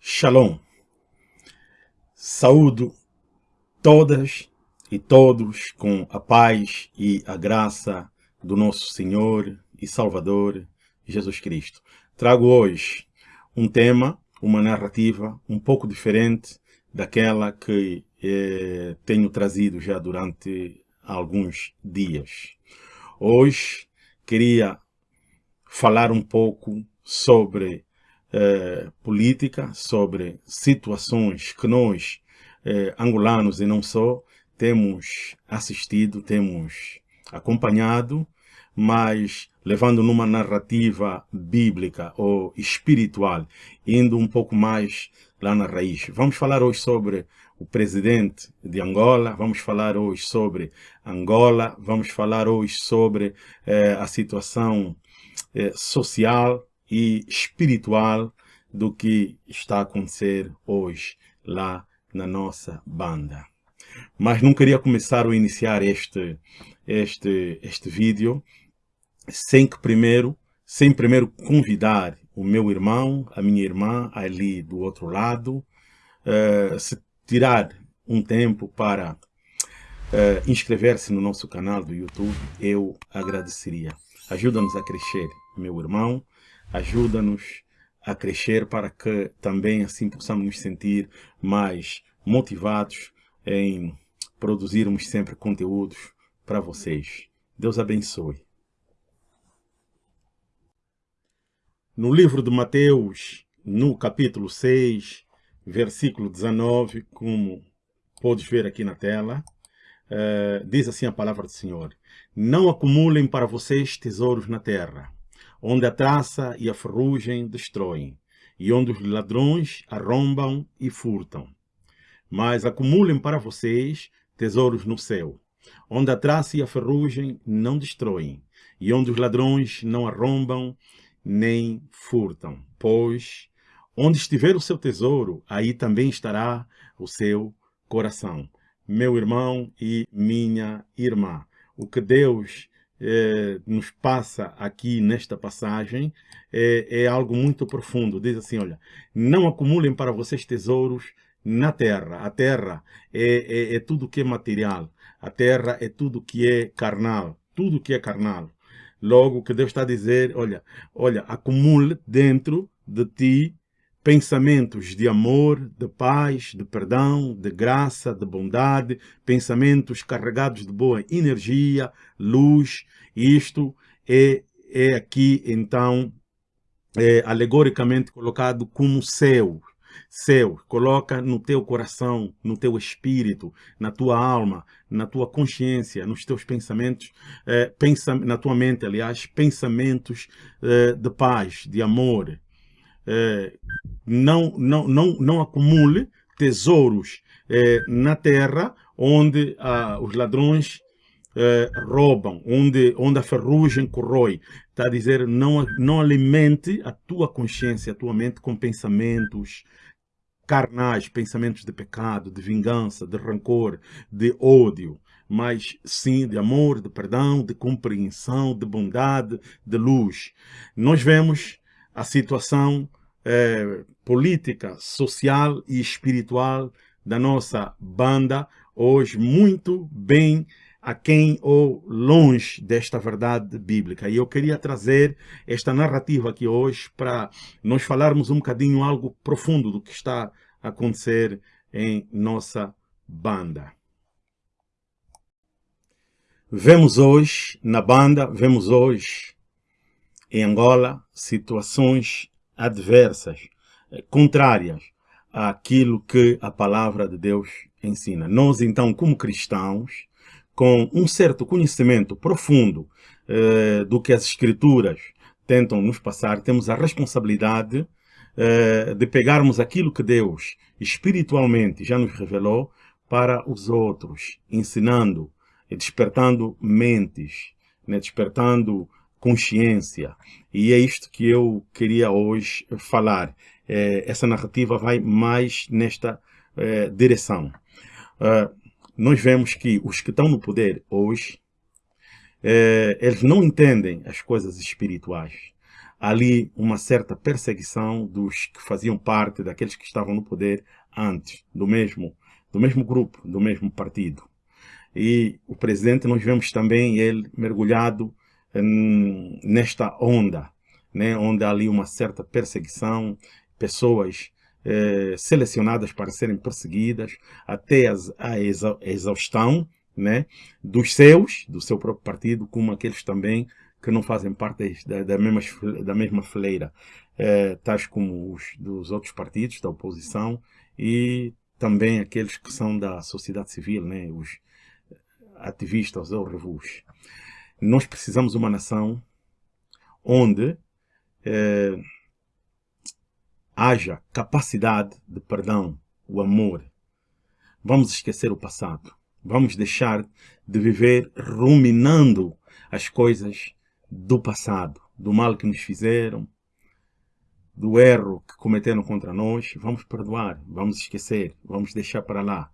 Shalom. Saúdo todas e todos com a paz e a graça do nosso Senhor e Salvador Jesus Cristo. Trago hoje um tema, uma narrativa um pouco diferente daquela que eh, tenho trazido já durante alguns dias. Hoje queria falar um pouco sobre eh, política, sobre situações que nós, eh, angolanos e não só, temos assistido, temos acompanhado, mas levando numa narrativa bíblica ou espiritual, indo um pouco mais lá na raiz. Vamos falar hoje sobre o presidente de Angola, vamos falar hoje sobre Angola, vamos falar hoje sobre eh, a situação social e espiritual do que está a acontecer hoje lá na nossa banda. Mas não queria começar ou iniciar este, este, este vídeo sem que primeiro, sem primeiro convidar o meu irmão, a minha irmã ali do outro lado, uh, se tirar um tempo para uh, inscrever-se no nosso canal do YouTube, eu agradeceria. Ajuda-nos a crescer, meu irmão, ajuda-nos a crescer para que também assim possamos nos sentir mais motivados em produzirmos sempre conteúdos para vocês. Deus abençoe. No livro de Mateus, no capítulo 6, versículo 19, como podes ver aqui na tela, uh, diz assim a palavra do Senhor. Não acumulem para vocês tesouros na terra, onde a traça e a ferrugem destroem, e onde os ladrões arrombam e furtam. Mas acumulem para vocês tesouros no céu, onde a traça e a ferrugem não destroem, e onde os ladrões não arrombam nem furtam. Pois onde estiver o seu tesouro, aí também estará o seu coração. Meu irmão e minha irmã, o que Deus é, nos passa aqui nesta passagem é, é, algo muito profundo. Diz assim, olha, não acumulem para vocês tesouros na terra. A terra é, é, é tudo que é material. A terra é tudo que é carnal. Tudo que é carnal. Logo, o que Deus está a dizer, olha, olha, acumule dentro de ti pensamentos de amor, de paz, de perdão, de graça, de bondade, pensamentos carregados de boa energia, luz. Isto é, é aqui, então, é, alegoricamente colocado como céu. Céu, coloca no teu coração, no teu espírito, na tua alma, na tua consciência, nos teus pensamentos, eh, pensa, na tua mente, aliás, pensamentos eh, de paz, de amor, é, não, não, não, não acumule tesouros é, na terra onde ah, os ladrões é, roubam, onde, onde a ferrugem corrói. Está a dizer, não, não alimente a tua consciência, a tua mente com pensamentos carnais, pensamentos de pecado, de vingança, de rancor, de ódio, mas sim de amor, de perdão, de compreensão, de bondade, de luz. Nós vemos a situação eh, política, social e espiritual da nossa banda, hoje muito bem aquém ou longe desta verdade bíblica. E eu queria trazer esta narrativa aqui hoje para nós falarmos um bocadinho algo profundo do que está a acontecer em nossa banda. Vemos hoje na banda, vemos hoje em Angola situações adversas, eh, contrárias àquilo que a palavra de Deus ensina. Nós, então, como cristãos, com um certo conhecimento profundo eh, do que as Escrituras tentam nos passar, temos a responsabilidade eh, de pegarmos aquilo que Deus espiritualmente já nos revelou para os outros, ensinando e despertando mentes, né, despertando consciência. E é isto que eu queria hoje falar. É, essa narrativa vai mais nesta é, direção. Uh, nós vemos que os que estão no poder hoje, é, eles não entendem as coisas espirituais. ali uma certa perseguição dos que faziam parte, daqueles que estavam no poder antes, do mesmo, do mesmo grupo, do mesmo partido. E o presidente, nós vemos também ele mergulhado nesta onda, né, onde há ali uma certa perseguição, pessoas eh, selecionadas para serem perseguidas até as, a exaustão né, dos seus, do seu próprio partido, como aqueles também que não fazem parte da, da, mesma, da mesma fileira, eh, tais como os dos outros partidos da oposição e também aqueles que são da sociedade civil, né, os ativistas ou revus. Nós precisamos de uma nação onde eh, haja capacidade de perdão, o amor. Vamos esquecer o passado. Vamos deixar de viver ruminando as coisas do passado, do mal que nos fizeram, do erro que cometeram contra nós. Vamos perdoar, vamos esquecer, vamos deixar para lá.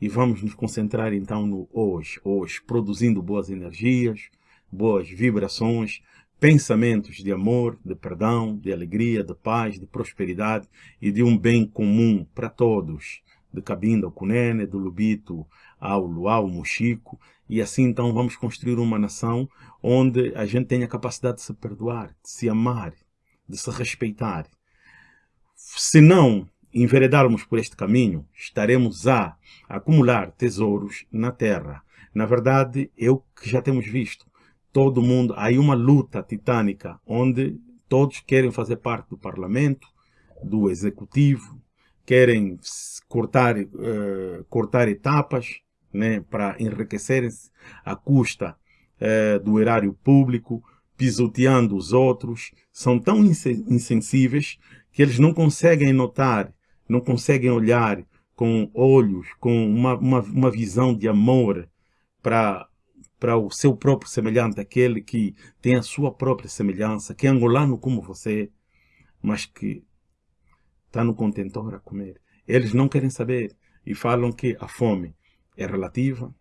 E vamos nos concentrar então no hoje, hoje, produzindo boas energias, boas vibrações, pensamentos de amor, de perdão, de alegria, de paz, de prosperidade e de um bem comum para todos, de Cabinda ao Cunene, do Lubito ao Luau, Mochico, e assim então vamos construir uma nação onde a gente tenha a capacidade de se perdoar, de se amar, de se respeitar. Se não enveredarmos por este caminho, estaremos a acumular tesouros na terra. Na verdade, é o que já temos visto todo mundo, há uma luta titânica onde todos querem fazer parte do parlamento, do executivo, querem cortar, uh, cortar etapas né, para enriquecerem-se à custa uh, do erário público, pisoteando os outros, são tão insensíveis que eles não conseguem notar, não conseguem olhar com olhos, com uma, uma, uma visão de amor para para o seu próprio semelhante, aquele que tem a sua própria semelhança, que é angolano como você, mas que está no contentor a comer. Eles não querem saber e falam que a fome é relativa.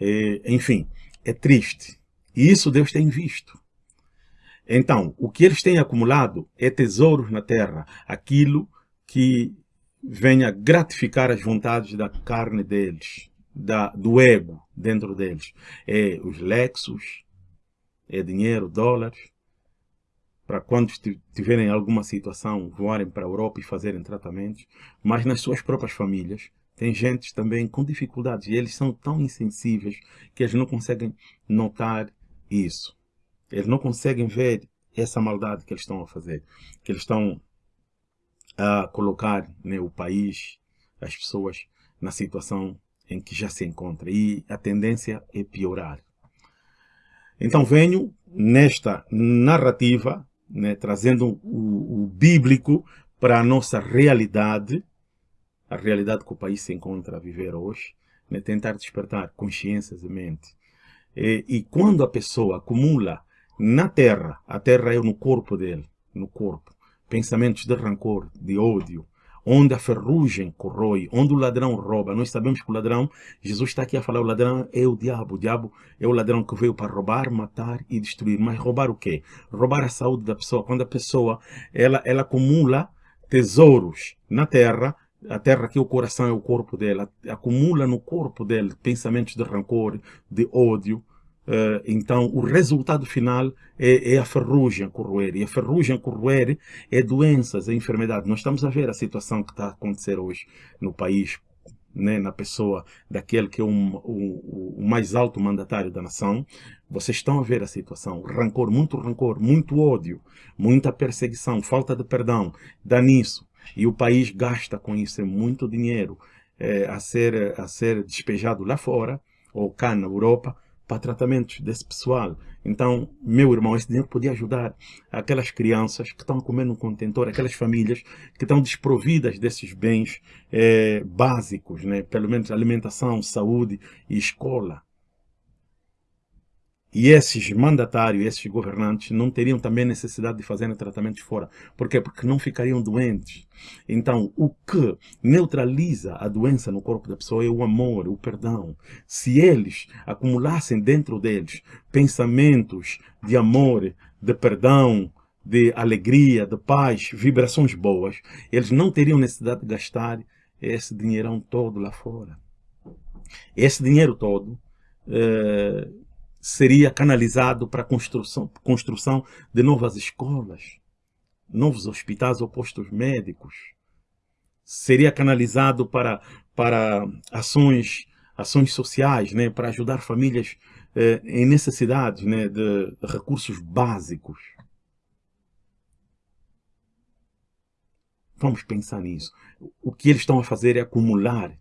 É, enfim, é triste. E isso Deus tem visto. Então, o que eles têm acumulado é tesouros na terra, aquilo que venha gratificar as vontades da carne deles da, do ego dentro deles. É os Lexus, é dinheiro, dólares, para quando tiverem alguma situação voarem para a Europa e fazerem tratamentos, mas nas suas próprias famílias tem gente também com dificuldades e eles são tão insensíveis que eles não conseguem notar isso. Eles não conseguem ver essa maldade que eles estão a fazer, que eles estão a colocar né, o país, as pessoas na situação em que já se encontra e a tendência é piorar. Então venho nesta narrativa, né, trazendo o, o, bíblico para a nossa realidade, a realidade que o país se encontra a viver hoje, né, tentar despertar consciências e mente. E, e quando a pessoa acumula na terra, a terra é no corpo dele, no corpo, pensamentos de rancor, de ódio, onde a ferrugem corrói, onde o ladrão rouba. Nós sabemos que o ladrão, Jesus está aqui a falar, o ladrão é o diabo. O diabo é o ladrão que veio para roubar, matar e destruir. Mas roubar o quê? Roubar a saúde da pessoa. Quando a pessoa, ela, ela acumula tesouros na terra, a terra aqui, o coração é o corpo dela, acumula no corpo dela pensamentos de rancor, de ódio, Uh, então, o resultado final é, é, a ferrugem corroer. E a ferrugem corroer é doenças, é enfermidade. Nós estamos a ver a situação que está a acontecer hoje no país, né, na pessoa daquele que é um, o, o, mais alto mandatário da nação. Vocês estão a ver a situação. Rancor, muito rancor, muito ódio, muita perseguição, falta de perdão. Dá nisso. E o país gasta com isso é muito dinheiro é, a, ser, a ser despejado lá fora, ou cá na Europa, para tratamentos desse pessoal. Então, meu irmão, esse dinheiro podia ajudar aquelas crianças que estão comendo no contentor, aquelas famílias que estão desprovidas desses bens é, básicos, né? pelo menos alimentação, saúde e escola. E esses mandatários, esses governantes, não teriam também necessidade de fazerem tratamentos fora. Por quê? Porque não ficariam doentes. Então, o que neutraliza a doença no corpo da pessoa é o amor, o perdão. Se eles acumulassem dentro deles pensamentos de amor, de perdão, de alegria, de paz, vibrações boas, eles não teriam necessidade de gastar esse dinheirão todo lá fora. Esse dinheiro todo eh, seria canalizado para a construção, construção de novas escolas, novos hospitais ou postos médicos. Seria canalizado para, para ações, ações sociais, né, para ajudar famílias eh, em necessidades né, de recursos básicos. Vamos pensar nisso. O que eles estão a fazer é acumular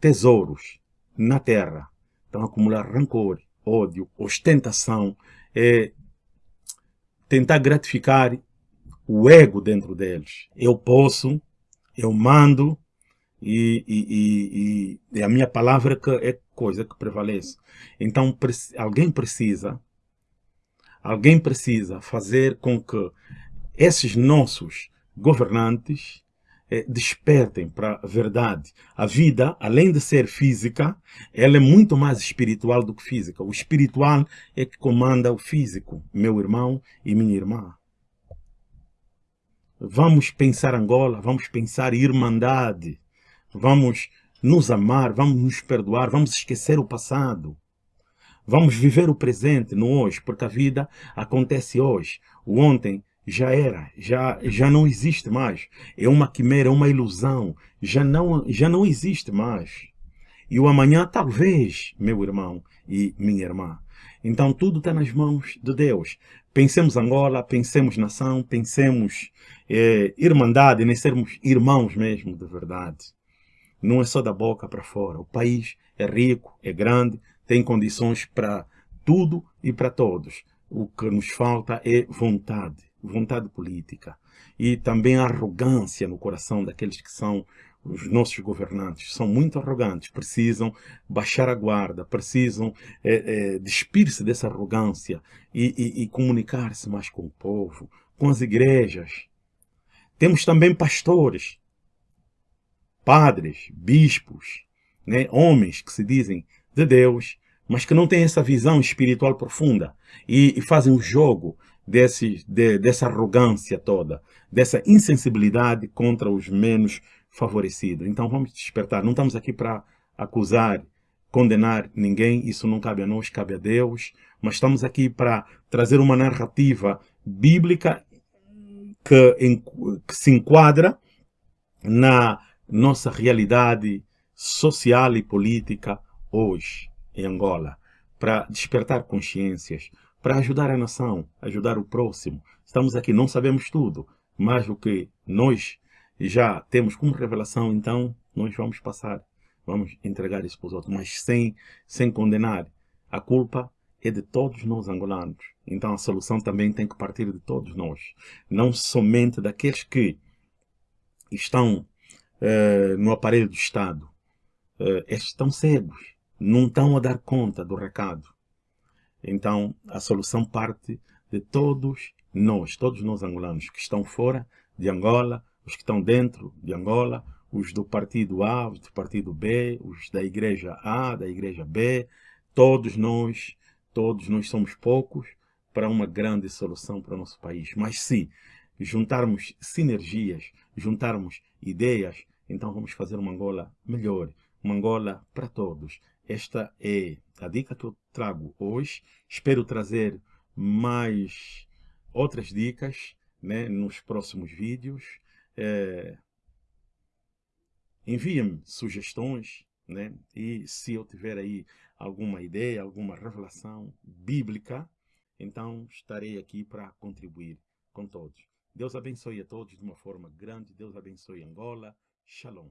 tesouros na terra. Estão a acumular rancor, ódio, ostentação, é tentar gratificar o ego dentro deles. Eu posso, eu mando, e, e, e, e a minha palavra que é coisa que prevalece. Então alguém precisa, alguém precisa fazer com que esses nossos governantes despertem para a verdade. A vida, além de ser física, ela é muito mais espiritual do que física. O espiritual é que comanda o físico, meu irmão e minha irmã. Vamos pensar Angola, vamos pensar irmandade, vamos nos amar, vamos nos perdoar, vamos esquecer o passado. Vamos viver o presente no hoje, porque a vida acontece hoje. O ontem já era, já, já não existe mais. É uma quimera, é uma ilusão. Já não, já não existe mais. E o amanhã, talvez, meu irmão e minha irmã. Então, tudo está nas mãos de Deus. Pensemos Angola, pensemos nação, pensemos é, irmandade, nem sermos irmãos mesmo, de verdade. Não é só da boca para fora. O país é rico, é grande, tem condições para tudo e para todos. O que nos falta é vontade vontade política e também arrogância no coração daqueles que são os nossos governantes. São muito arrogantes, precisam baixar a guarda, precisam é, é, despir-se dessa arrogância e, e, e comunicar-se mais com o povo, com as igrejas. Temos também pastores, padres, bispos, né, homens que se dizem de Deus, mas que não têm essa visão espiritual profunda e, e fazem o jogo desse, de, dessa arrogância toda, dessa insensibilidade contra os menos favorecidos. Então vamos despertar. Não estamos aqui para acusar, condenar ninguém, isso não cabe a nós, cabe a Deus, mas estamos aqui para trazer uma narrativa bíblica que, em, que se enquadra na nossa realidade social e política hoje em Angola, para despertar consciências, para ajudar a nação, ajudar o próximo. Estamos aqui, não sabemos tudo, mas o que nós já temos como revelação, então nós vamos passar, vamos entregar isso para os outros, mas sem, sem condenar. A culpa é de todos nós angolanos. Então a solução também tem que partir de todos nós, não somente daqueles que estão uh, no aparelho do Estado. Estes estão cegos, não estão a dar conta do recado. Então, a solução parte de todos nós, todos nós angolanos que estão fora de Angola, os que estão dentro de Angola, os do partido A, os do partido B, os da igreja A, da igreja B, todos nós, todos nós somos poucos para uma grande solução para o nosso país. Mas se juntarmos sinergias, juntarmos ideias, então vamos fazer uma Angola melhor, uma Angola para todos. Esta é a dica que eu trago hoje. Espero trazer mais outras dicas né, nos próximos vídeos. É... Enviem-me sugestões né? e se eu tiver aí alguma ideia, alguma revelação bíblica, então estarei aqui para contribuir com todos. Deus abençoe a todos de uma forma grande. Deus abençoe Angola. Shalom.